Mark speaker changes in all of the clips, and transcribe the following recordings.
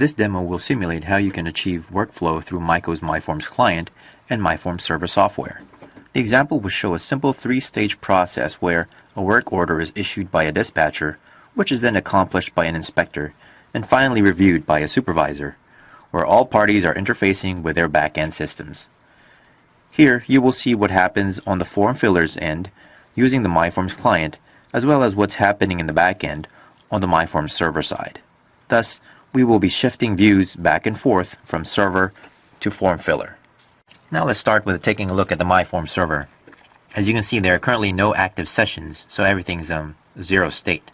Speaker 1: This demo will simulate how you can achieve workflow through Mi-Co's Mi-Forms client and Mi-Forms server software. The example will show a simple three-stage process where a work order is issued by a dispatcher, which is then accomplished by an inspector, and finally reviewed by a supervisor, where all parties are interfacing with their back-end systems. Here, you will see what happens on the form filler's end using the Mi-Forms client, as well as what's happening in the back end on the MyForms server side. Thus, we will be shifting views back and forth from server to form filler. Now let's start with taking a look at the Mi-Form server. As you can see, there are currently no active sessions, so everything's um, zero state.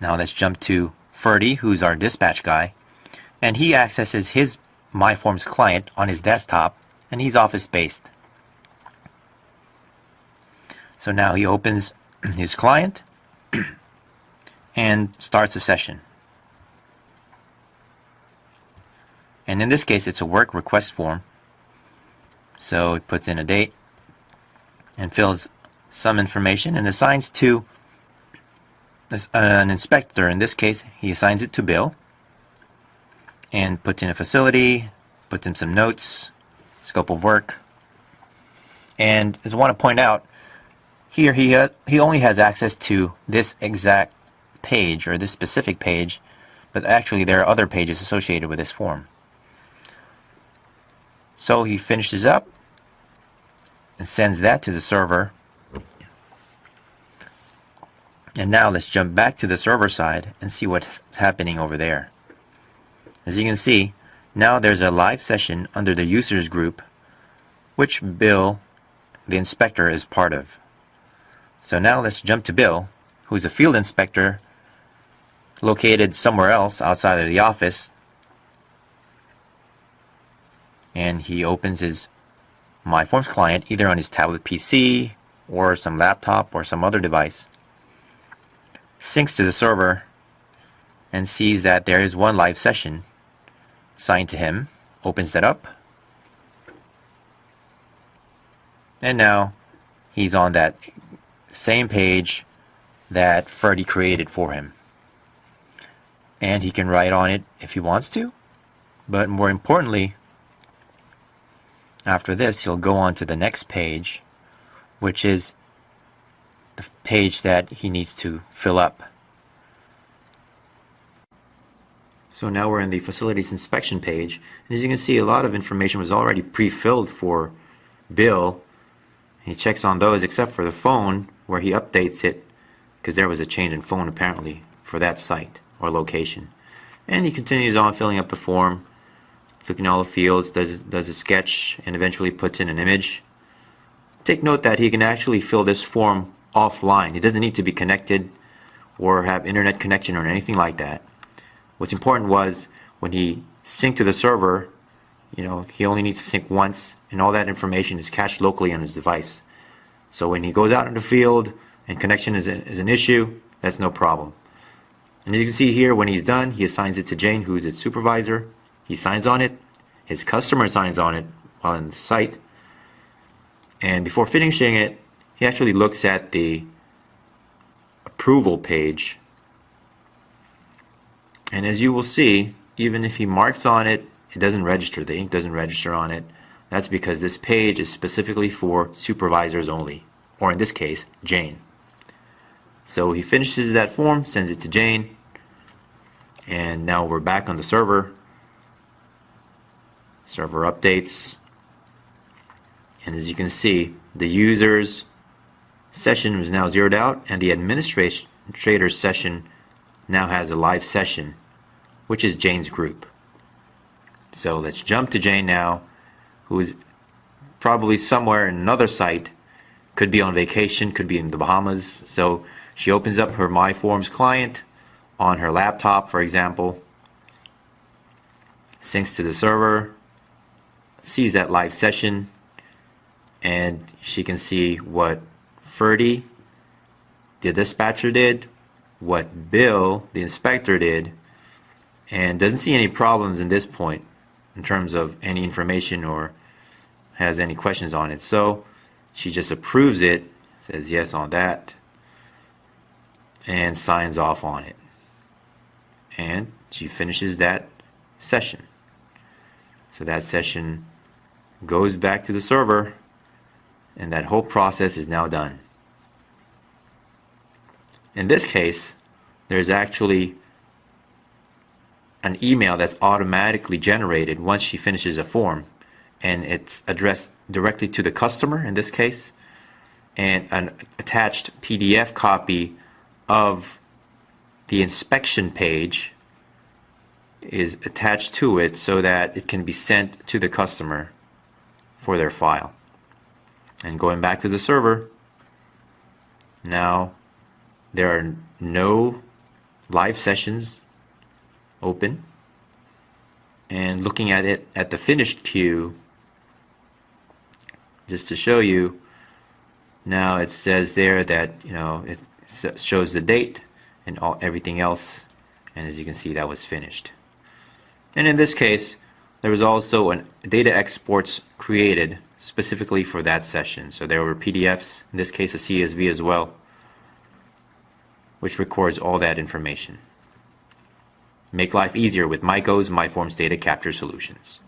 Speaker 1: Now let's jump to Ferdy, who's our dispatch guy, and he accesses his Mi-Forms client on his desktop, and he's office-based. So now he opens his client and starts a session. And in this case, it's a work request form. So it puts in a date and fills some information and assigns to an inspector. In this case, he assigns it to Bill and puts in a facility, puts in some notes, scope of work. And as I want to point out, here he, uh, he only has access to this exact page or this specific page, but actually there are other pages associated with this form. So he finishes up and sends that to the server. And now let's jump back to the server side and see what's happening over there. As you can see, now there's a live session under the users group, which Bill, the inspector, is part of. So now let's jump to Bill, who's a field inspector located somewhere else outside of the office and he opens his Mi-Forms client either on his tablet PC or some laptop or some other device, syncs to the server, and sees that there is one live session assigned to him, opens that up, and now he's on that same page that Ferdy created for him. And he can write on it if he wants to, but more importantly, after this, he'll go on to the next page, which is the page that he needs to fill up. So now we're in the facilities inspection page. And as you can see, a lot of information was already pre-filled for Bill. He checks on those except for the phone where he updates it because there was a change in phone apparently for that site or location. And he continues on filling up the form clicking all the fields, does, does a sketch, and eventually puts in an image. Take note that he can actually fill this form offline. He doesn't need to be connected or have internet connection or anything like that. What's important was when he synced to the server, you know, he only needs to sync once and all that information is cached locally on his device. So when he goes out in the field and connection is, a, is an issue, that's no problem. And as you can see here, when he's done, he assigns it to Jane, who's its supervisor. He signs on it, his customer signs on it while in the site, and before finishing it, he actually looks at the approval page. And as you will see, even if he marks on it, it doesn't register. The ink doesn't register on it. That's because this page is specifically for supervisors only, or in this case, Jane. So he finishes that form, sends it to Jane, and now we're back on the server server updates. And as you can see the users session is now zeroed out and the administrator session now has a live session which is Jane's group. So let's jump to Jane now who is probably somewhere in another site could be on vacation could be in the Bahamas. So she opens up her Mi-Forms client on her laptop for example syncs to the server sees that live session and she can see what Ferdy, the dispatcher did, what Bill, the inspector did, and doesn't see any problems in this point in terms of any information or has any questions on it. So she just approves it, says yes on that, and signs off on it. and she finishes that session. So that session goes back to the server and that whole process is now done. In this case, there's actually an email that's automatically generated once she finishes a form and it's addressed directly to the customer in this case and an attached PDF copy of the inspection page is attached to it so that it can be sent to the customer for their file. And going back to the server, now there are no live sessions open. And looking at it at the finished queue, just to show you, now it says there that, you know, it shows the date and all, everything else. And as you can see, that was finished. And in this case, there was also an data exports created specifically for that session. So there were PDFs, in this case a CSV as well, which records all that information. Make life easier with Mi-Co's Mi-Forms data capture solutions.